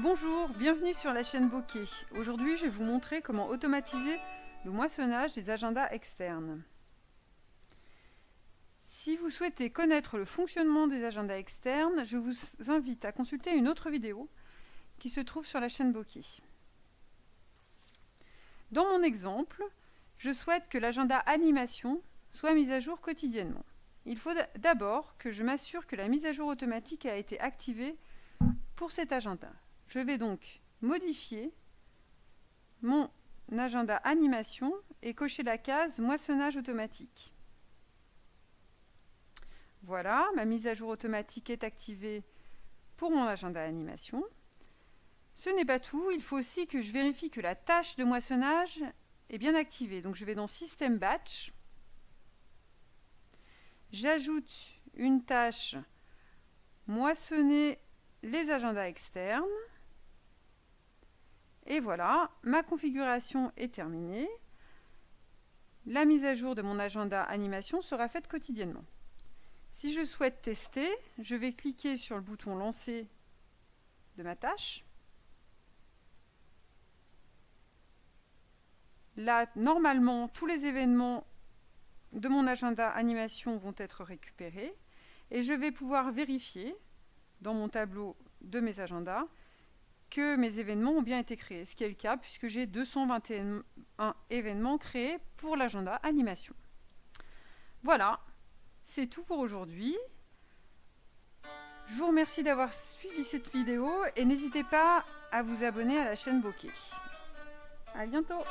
Bonjour, bienvenue sur la chaîne Bokeh. Aujourd'hui, je vais vous montrer comment automatiser le moissonnage des agendas externes. Si vous souhaitez connaître le fonctionnement des agendas externes, je vous invite à consulter une autre vidéo qui se trouve sur la chaîne Bokeh. Dans mon exemple, je souhaite que l'agenda animation soit mis à jour quotidiennement. Il faut d'abord que je m'assure que la mise à jour automatique a été activée pour cet agenda. Je vais donc modifier mon agenda animation et cocher la case moissonnage automatique. Voilà, ma mise à jour automatique est activée pour mon agenda animation. Ce n'est pas tout, il faut aussi que je vérifie que la tâche de moissonnage est bien activée. Donc je vais dans System Batch. J'ajoute une tâche moissonner les agendas externes. Et voilà, ma configuration est terminée. La mise à jour de mon agenda animation sera faite quotidiennement. Si je souhaite tester, je vais cliquer sur le bouton Lancer de ma tâche. Là, normalement, tous les événements de mon agenda animation vont être récupérés et je vais pouvoir vérifier dans mon tableau de mes agendas que mes événements ont bien été créés, ce qui est le cas puisque j'ai 221 événements créés pour l'agenda animation. Voilà, c'est tout pour aujourd'hui. Je vous remercie d'avoir suivi cette vidéo et n'hésitez pas à vous abonner à la chaîne Bokeh. A bientôt